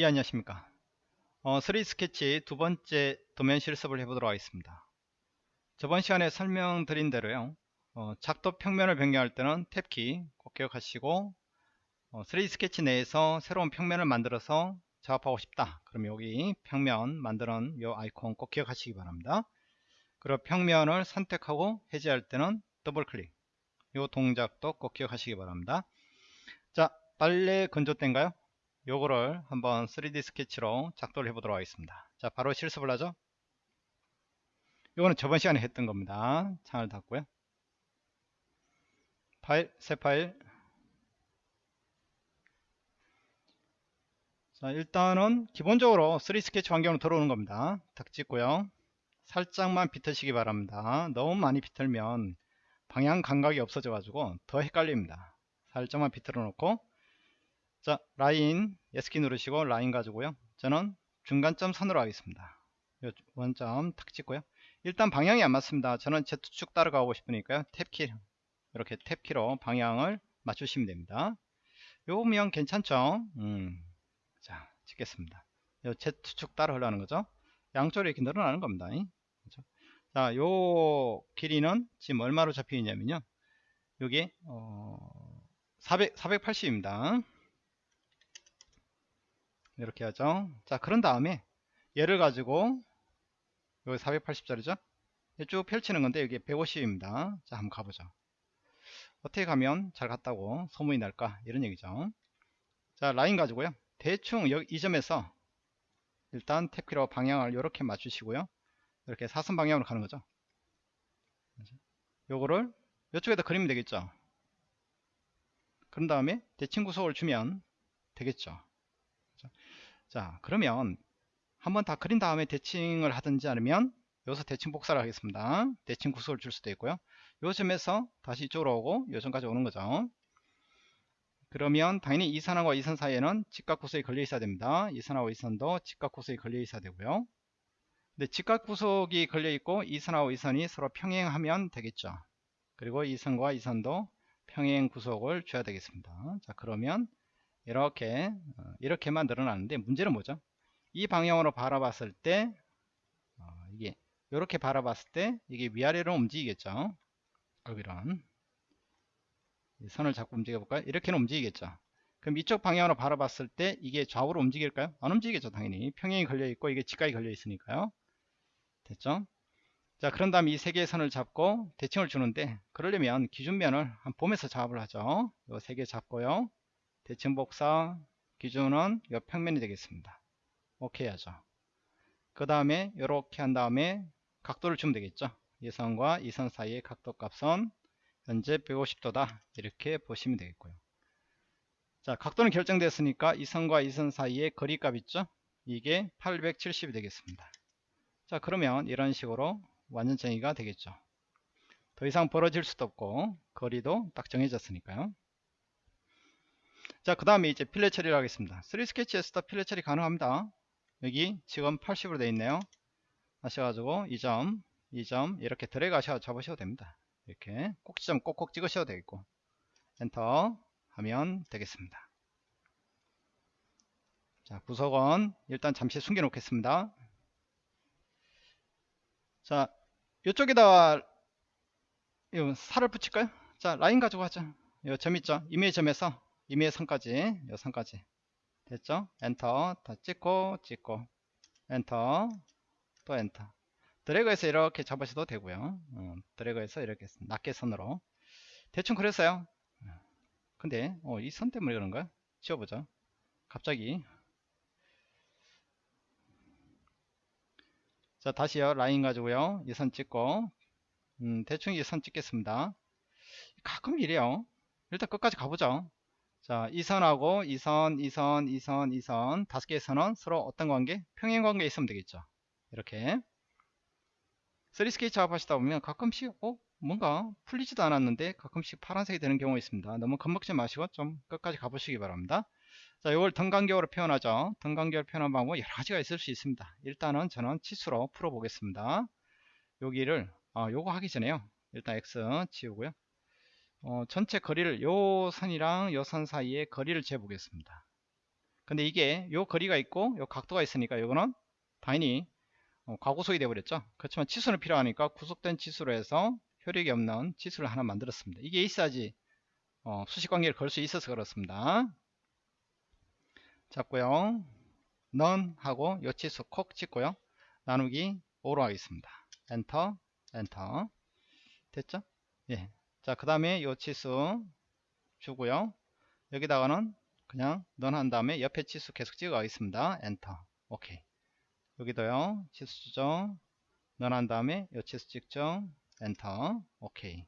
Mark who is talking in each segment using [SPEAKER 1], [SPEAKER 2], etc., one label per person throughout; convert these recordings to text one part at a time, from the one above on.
[SPEAKER 1] 예 안녕하십니까? 어, 3D 스케치 두 번째 도면 실습을 해보도록 하겠습니다. 저번 시간에 설명드린 대로요 어, 작도 평면을 변경할 때는 탭키 꼭 기억하시고 어, 3D 스케치 내에서 새로운 평면을 만들어서 작업하고 싶다. 그럼 여기 평면 만드는 요 아이콘 꼭 기억하시기 바랍니다. 그리고 평면을 선택하고 해제할 때는 더블 클릭. 요 동작도 꼭 기억하시기 바랍니다. 자 빨래 건조대인가요 요거를 한번 3D 스케치로 작도를 해보도록 하겠습니다. 자 바로 실습을 하죠. 요거는 저번 시간에 했던 겁니다. 창을 닫고요. 파일 새 파일. 자 일단은 기본적으로 3D 스케치 환경으로 들어오는 겁니다. 탁 찍고요. 살짝만 비트시기 바랍니다. 너무 많이 비틀면 방향 감각이 없어져 가지고 더 헷갈립니다. 살짝만 비틀어 놓고 자 라인 ESC키 누르시고 라인 가지고요. 저는 중간점 선으로 하겠습니다. 요 원점 탁 찍고요. 일단 방향이 안 맞습니다. 저는 Z축 따라가고 싶으니까요. 탭키 이렇게 탭키로 방향을 맞추시면 됩니다. 요면 괜찮죠? 음, 자 찍겠습니다. 요 Z축 따라 하려는 거죠? 양쪽으로 이렇게 늘어나는 겁니다. 그렇죠? 자요 길이는 지금 얼마로 잡혀있냐면요. 요게 어, 400, 480입니다 이렇게 하죠. 자 그런 다음에 얘를 가지고 여기 480짜리죠? 쭉 펼치는 건데 여기 150입니다. 자 한번 가보죠. 어떻게 가면 잘 갔다고 소문이 날까? 이런 얘기죠. 자 라인 가지고요. 대충 여기 이 점에서 일단 탭키로 방향을 이렇게 맞추시고요. 이렇게 사선 방향으로 가는 거죠. 요거를 이쪽에다 그리면 되겠죠? 그런 다음에 대칭 구속을 주면 되겠죠 자 그러면 한번 다 그린 다음에 대칭을 하든지 아니면 여기서 대칭 복사를 하겠습니다. 대칭 구속을 줄 수도 있고요. 요 점에서 다시 이쪽으로 오고 요 점까지 오는 거죠. 그러면 당연히 이 선하고 이 선 사이에는 직각 구속이 걸려 있어야 됩니다. 이 선하고 이 선도 직각 구속이 걸려 있어야 되고요. 근데 직각 구속이 걸려 있고 이 선하고 이 선이 서로 평행하면 되겠죠. 그리고 이 선과 이 선도 평행 구속을 줘야 되겠습니다. 자 그러면 이렇게 어, 이렇게만 늘어나는데 문제는 뭐죠? 이 방향으로 바라봤을 때 어, 이게 이렇게 바라봤을 때 이게 위아래로 움직이겠죠? 여기런 선을 잡고 움직여 볼까요? 이렇게는 움직이겠죠. 그럼 이쪽 방향으로 바라봤을 때 이게 좌우로 움직일까요? 안 움직이겠죠 당연히. 평행이 걸려 있고 이게 직각이 걸려 있으니까요. 됐죠? 자 그런 다음에 이세 개의 선을 잡고 대칭을 주는데 그러려면 기준면을 한 봄에서 작업을 하죠. 이 세 개 잡고요 대칭 복사 기준은 이 평면이 되겠습니다. 오케이 하죠. 그 다음에 이렇게 한 다음에 각도를 주면 되겠죠? 이 선과 이 선 사이의 각도 값은 현재 150도다. 이렇게 보시면 되겠고요. 자 각도는 결정됐으니까 이 선과 이 선 사이의 거리 값 있죠? 이게 870이 되겠습니다. 자 그러면 이런 식으로 완전 정의가 되겠죠? 더 이상 벌어질 수도 없고 거리도 딱 정해졌으니까요 자, 그 다음에 이제 필렛 처리를 하겠습니다. 3 스케치에서도 필렛 처리 가능합니다. 여기 지금 80으로 되어 있네요. 하셔가지고 이 점, 이 점 이렇게 드래그 하셔 잡으셔도 됩니다. 이렇게 꼭지점 꼭꼭 찍으셔도 되겠고 엔터 하면 되겠습니다. 자, 구석은 일단 잠시 숨겨 놓겠습니다. 자, 이쪽에다 살을 붙일까요? 자, 라인 가지고 하죠. 이점 있죠? 이메일 점에서 이미의 선까지 요 선까지. 됐죠? 엔터. 다 찍고 찍고. 엔터. 또 엔터. 드래그해서 이렇게 잡으셔도 되고요. 어, 드래그해서 이렇게 낮게 선으로. 대충 그랬어요. 근데 어, 이 선 때문에 그런가 지워보죠. 갑자기. 자 다시요. 라인 가지고요. 이 선 찍고. 음, 대충 이 선 찍겠습니다. 가끔 이래요. 일단 끝까지 가보죠 자, 이 선하고 이 선, 이 선, 이 선, 이 선, 다섯 개의 선은 서로 어떤 관계? 평행 관계 있으면 되겠죠. 이렇게. 3 스케치 작업하시다 보면 가끔씩, 어? 뭔가 풀리지도 않았는데 가끔씩 파란색이 되는 경우가 있습니다. 너무 겁먹지 마시고 좀 끝까지 가보시기 바랍니다. 자, 이걸 등간격으로 표현하죠. 등간격으로 표현한 방법 여러 가지가 있을 수 있습니다. 일단은 저는 치수로 풀어보겠습니다. 여기를, 아, 요거 하기 전에요. 일단 X 지우고요. 어, 전체 거리를 요 선이랑 요 선 사이에 거리를 재보겠습니다. 근데 이게 요 거리가 있고 요 각도가 있으니까 요거는 당연히 어, 과구속이 되어버렸죠? 그렇지만 치수는 필요하니까 구속된 치수로 해서 효력이 없는 치수를 하나 만들었습니다. 이게 있어야지 어, 수식관계를 걸 수 있어서 그렇습니다. 잡고요. 넌 하고 요 치수 콕 찍고요. 나누기 5로 하겠습니다. 엔터 엔터. 됐죠? 예. 자 그 다음에 요 치수 주고요. 여기다가는 그냥 none 한 다음에 옆에 치수 계속 찍어 가겠습니다. 엔터. 오케이. 여기도요. 치수 주죠 none 한 다음에 요 치수 찍죠 엔터. 오케이.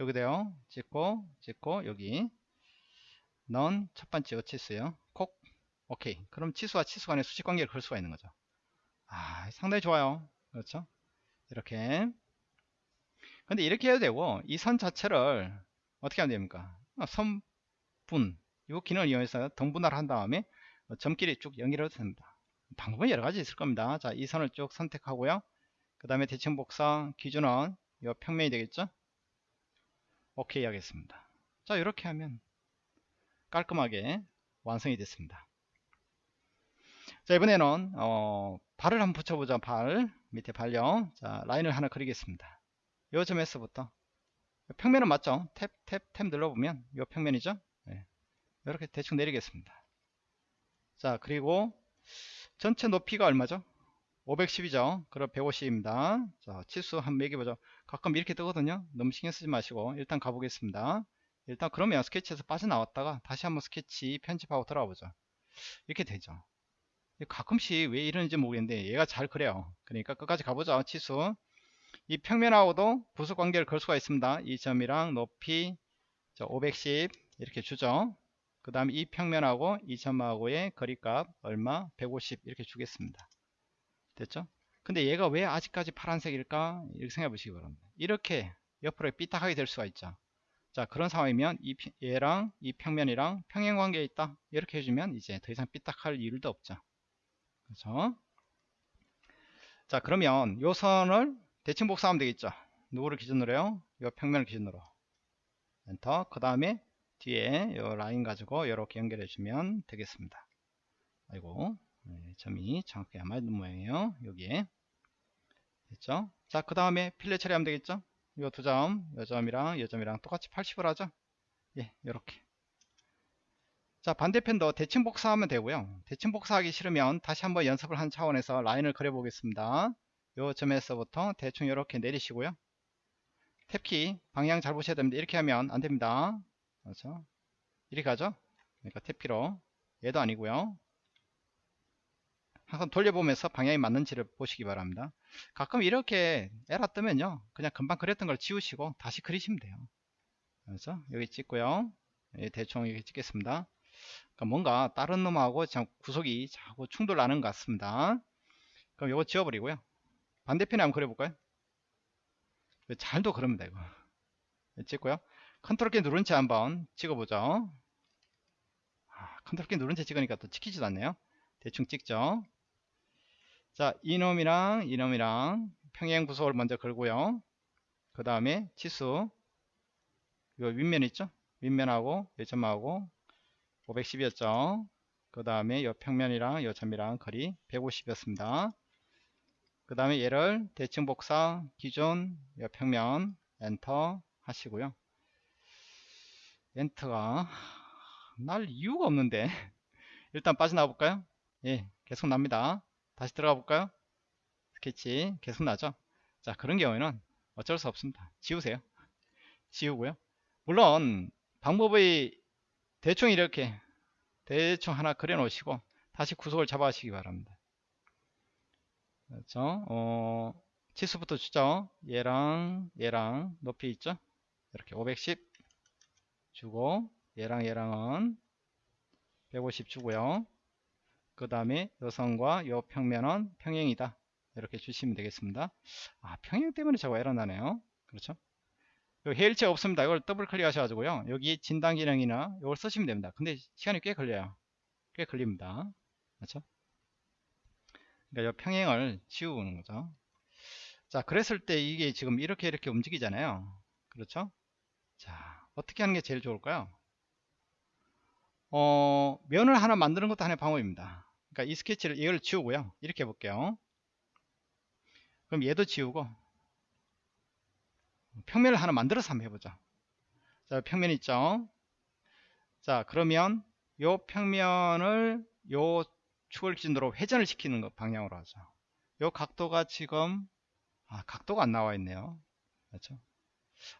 [SPEAKER 1] 여기도요. 찍고 찍고 여기 none 첫 번째 요 치수요. 콕. 오케이. 그럼 치수와 치수 간의 수직 관계를 걸 수가 있는 거죠. 아 상당히 좋아요. 그렇죠? 이렇게 근데 이렇게 해도 되고 이 선 자체를 어떻게 하면 됩니까? 아, 선분 이 기능을 이용해서 등분할을 한 다음에 점끼리 쭉 연결해도 됩니다. 방법은 여러 가지 있을 겁니다. 자 이 선을 쭉 선택하고요. 그 다음에 대칭 복사 기준은 이 평면이 되겠죠? 오케이 하겠습니다. 자 이렇게 하면 깔끔하게 완성이 됐습니다. 자 이번에는 어, 발을 한번 붙여보자. 발 밑에 발요 자 라인을 하나 그리겠습니다 요 점에서부터. 평면은 맞죠? 탭 탭 탭 눌러보면 요 평면이죠? 네. 이렇게 대충 내리겠습니다. 자 그리고 전체 높이가 얼마죠? 510이죠? 그럼 150입니다. 자 치수 한 매겨보죠. 가끔 이렇게 뜨거든요? 너무 신경 쓰지 마시고 일단 가보겠습니다. 일단 그러면 스케치에서 빠져나왔다가 다시 한번 스케치 편집하고 들어가 보죠. 이렇게 되죠. 가끔씩 왜 이러는지 모르겠는데 얘가 잘 그래요. 그러니까 끝까지 가보죠 치수 이 평면하고도 부수 관계를 걸 수가 있습니다. 이 점이랑 높이 510 이렇게 주죠. 그 다음 이 평면하고 이 점하고의 거리값 얼마? 150 이렇게 주겠습니다. 됐죠? 근데 얘가 왜 아직까지 파란색일까? 이렇게 생각해 보시기 바랍니다. 이렇게 옆으로 삐딱하게 될 수가 있죠. 자 그런 상황이면 이, 얘랑 이 평면이랑 평행 관계에 있다. 이렇게 해주면 이제 더 이상 삐딱할 이유도 없죠. 그렇죠? 자 그러면 요 선을 대칭 복사하면 되겠죠? 누구를 기준으로요? 요 평면을 기준으로. 엔터 그 다음에 뒤에 요 라인 가지고 이렇게 연결해 주면 되겠습니다. 아이고 네, 점이 정확하게 안 맞는 모양이에요. 여기에. 됐죠? 자그 다음에 필렛 처리하면 되겠죠? 요두 점, 요 점이랑 요 점이랑 똑같이 80을 하죠? 예 이렇게. 자 반대편도 대칭 복사하면 되고요. 대칭 복사하기 싫으면 다시 한번 연습을 한 차원에서 라인을 그려 보겠습니다 요 점에서부터 대충 이렇게 내리시고요. 탭키 방향 잘 보셔야 됩니다. 이렇게 하면 안됩니다. 그렇죠? 이렇게 가죠? 그러니까 탭키로. 얘도 아니고요. 항상 돌려보면서 방향이 맞는지를 보시기 바랍니다. 가끔 이렇게 에러 뜨면요. 그냥 금방 그렸던 걸 지우시고 다시 그리시면 돼요. 그렇죠? 여기 찍고요. 예, 대충 이렇게 찍겠습니다. 그러니까 뭔가 다른 놈하고 구속이 자꾸 충돌 나는 것 같습니다. 그럼 이거 지워버리고요 반대편에 한번 그려볼까요? 잘도 이거. 예, 찍고요. 컨트롤 키 누른 채 한번 찍어보죠. 아, 컨트롤 키 누른 채 찍으니까 또 찍히지도 않네요. 대충 찍죠. 자 이놈이랑 이놈이랑 평행 구속을 먼저 걸고요. 그 다음에 치수. 요 윗면 있죠? 윗면하고 요점하고 510이었죠. 그 다음에 요 평면이랑 요 점이랑 거리 150이었습니다 그 다음에 얘를 대칭 복사 기존 요 평면 엔터 하시고요 엔터가 날 이유가 없는데 일단 빠져나와 볼까요 예 계속 납니다 다시 들어가 볼까요? 스케치 계속 나죠? 자 그런 경우에는 어쩔 수 없습니다. 지우세요. 지우고요. 물론 방법의 대충 이렇게 대충 하나 그려 놓으시고 다시 구속을 잡아 하시기 바랍니다. 그렇죠? 어, 치수부터 주죠. 얘랑 얘랑 높이 있죠? 이렇게 510 주고 얘랑 얘랑은 150 주고요. 그 다음에 여선과 요 평면은 평행이다. 이렇게 주시면 되겠습니다. 아 평행 때문에 자꾸 에러 나네요. 그렇죠? 여기 해일체 없습니다. 이걸 더블 클릭 하셔가지고요. 여기 진단 기능이나 이걸 쓰시면 됩니다. 근데 시간이 꽤 걸려요. 꽤 걸립니다. 그렇죠 그러니까 이 평행을 지우는 거죠 자 그랬을 때 이게 지금 이렇게 이렇게 움직이잖아요 그렇죠 자 어떻게 하는 게 제일 좋을까요 어, 면을 하나 만드는 것도 하나의 방법입니다. 그러니까 이 스케치를 이걸 지우고요. 이렇게 해볼게요. 그럼 얘도 지우고 평면을 하나 만들어서 한번 해보자. 자, 평면 있죠? 자, 그러면 요 평면을 요 축을 기준으로 회전을 시키는 것 방향으로 하죠. 요 각도가 지금 아, 각도가 안 나와 있네요. 그렇죠?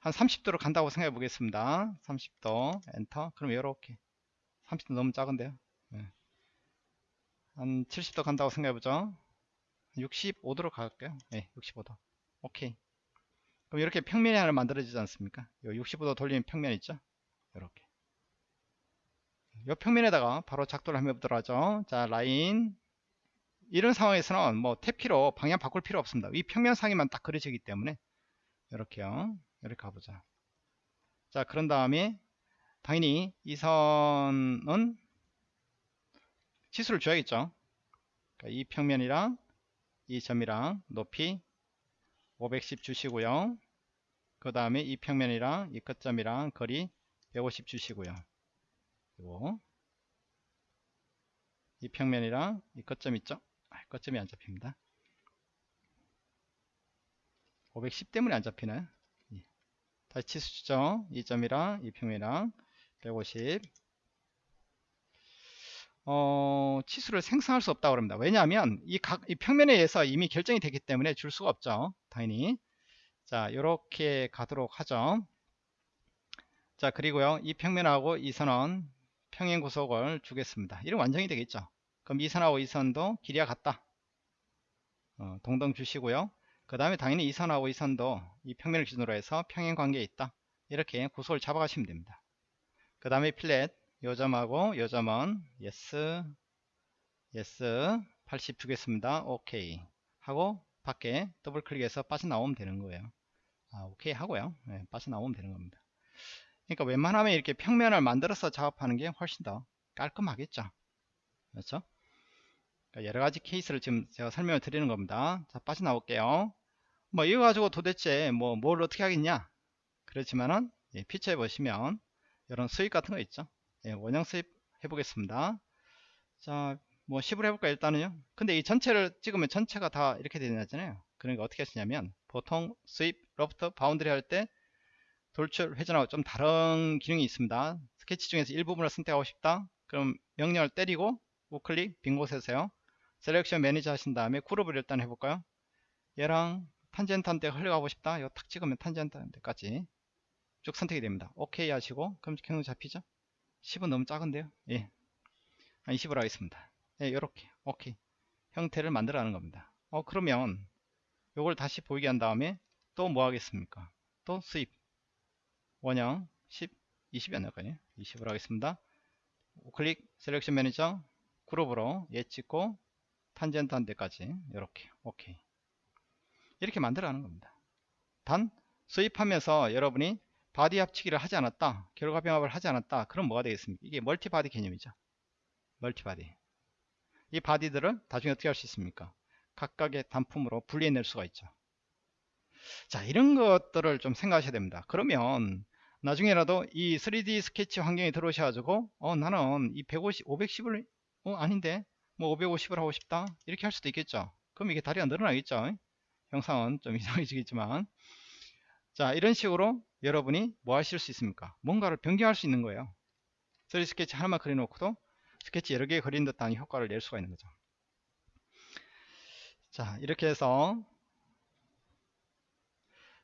[SPEAKER 1] 한 30도로 간다고 생각해 보겠습니다. 30도 엔터. 그럼 이렇게 30도 너무 작은데요. 네. 한 70도 간다고 생각해 보죠. 65도로 갈게요. 네, 65도. 오케이. 그럼 이렇게 평면이 하나 만들어지지 않습니까? 65도 돌리는 평면 있죠? 이렇게. 이 평면에다가 바로 작도를 한번 해보도록 하죠. 자, 라인. 이런 상황에서는 뭐 탭키로 방향 바꿀 필요 없습니다. 이 평면상에만 딱 그려지기 때문에 이렇게요. 이렇게 가보자. 자, 그런 다음에 당연히 이 선은 치수를 줘야겠죠. 그러니까 이 평면이랑 이 점이랑 높이 510 주시고요. 그 다음에 이 평면이랑 이 끝점이랑 거리 150 주시고요. 그리고 이 평면이랑 이 끝점 있죠? 아, 끝점이 안 잡힙니다. 510 때문에 안 잡히네. 예. 다시 치수 주죠. 이 점이랑 이 평면이랑 150 어, 치수를 생성할 수 없다고 합니다. 왜냐하면 이, 각, 이 평면에 의해서 이미 결정이 되기 때문에 줄 수가 없죠. 당연히. 자, 이렇게 가도록 하죠. 자, 그리고요. 이 평면하고 이 선은 평행 구속을 주겠습니다. 이런 완성이 되겠죠. 그럼 이 선하고 이 선도 길이가 같다. 어, 동등 주시고요. 그 다음에 당연히 이 선하고 이 선도 이 평면을 기준으로 해서 평행 관계에 있다. 이렇게 구속을 잡아가시면 됩니다. 그 다음에 필렛 요 점하고 요 점은 yes yes 80 주겠습니다 오케이 하고 밖에 더블 클릭해서 빠져나오면 되는 거예요 아, 오케이 하고요 네, 빠져나오면 되는 겁니다 그러니까 웬만하면 이렇게 평면을 만들어서 작업하는 게 훨씬 더 깔끔하겠죠 그렇죠 그러니까 여러 가지 케이스를 지금 제가 설명을 드리는 겁니다 자 빠져나올게요 뭐 이거 가지고 도대체 뭐 뭘 어떻게 하겠냐 그렇지만은 예, 피처에 보시면 이런 sweep 같은 거 있죠 예, 원형 sweep 해보겠습니다. 자, 뭐 10으로 해볼까 일단은요. 근데 이 전체를 찍으면 전체가 다 이렇게 되잖아요. 그러니까 어떻게 하시냐면 보통 sweep, loft, boundary 할 때 돌출, 회전하고 좀 다른 기능이 있습니다. 스케치 중에서 일부분을 선택하고 싶다. 그럼 명령을 때리고 우클릭 빈 곳에서요. selection manager 하신 다음에 그룹을 일단 해볼까요? 얘랑 탄젠트한테 흘러가고 싶다. 이거 탁 찍으면 탄젠트한테까지 쭉 선택이 됩니다. 오케이 하시고 그럼 경로 잡히죠? 10은 너무 작은데요 예. 한 20으로 하겠습니다 예, 이렇게 오케이 형태를 만들어 가는 겁니다 어 그러면 요걸 다시 보이게 한 다음에 또 뭐 하겠습니까 또 sweep 원형 10 20이 안 나올까요 20으로 하겠습니다. 클릭 selection manager 그룹으로 얘 찍고 탄젠트 한 데까지. 이렇게. 오케이. 이렇게 만들어 가는 겁니다. 단 sweep하면서 여러분이 body 합치기를 하지 않았다 결과 병합을 하지 않았다 그럼 뭐가 되겠습니까? 이게 multi body 개념이죠. multi body. 이 body들을 나중에 어떻게 할 수 있습니까? 각각의 단품으로 분리해낼 수가 있죠. 자 이런 것들을 좀 생각하셔야 됩니다. 그러면 나중에라도 이 3D 스케치 환경에 들어오셔가지고 어 나는 이 150, 510을 어 아닌데 뭐 550을 하고 싶다 이렇게 할 수도 있겠죠. 그럼 이게 다리가 늘어나겠죠. 영상은 좀 이상해지겠지만. 자 이런 식으로 여러분이 뭐 하실 수 있습니까? 뭔가를 변경할 수 있는 거예요. 3D 스케치 하나만 그려놓고도 스케치 여러 개 그린 듯한 효과를 낼 수가 있는 거죠. 자 이렇게 해서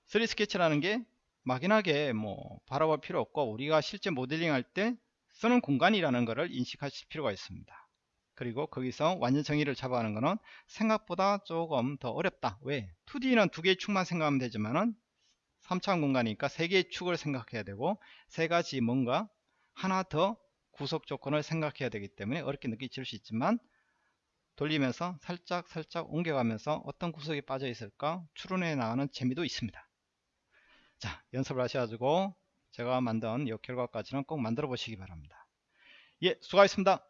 [SPEAKER 1] 3D 스케치라는 게 막연하게 뭐 바라볼 필요 없고 우리가 실제 모델링 할 때 쓰는 공간이라는 것을 인식하실 필요가 있습니다. 그리고 거기서 완전 정의를 잡아가는 것은 생각보다 조금 더 어렵다. 왜? 2D는 두 개의 축만 생각하면 되지만은 3차원 공간이니까 세 개의 축을 생각해야 되고 세 가지 뭔가 하나 더 구속 조건을 생각해야 되기 때문에 어렵게 느끼실 수 있지만 돌리면서 살짝 살짝 옮겨가면서 어떤 구석이 빠져 있을까? 추론해 나가는 재미도 있습니다 자 연습을 하셔가지고 제가 만든 이 결과까지는 꼭 만들어 보시기 바랍니다. 예 수고하셨습니다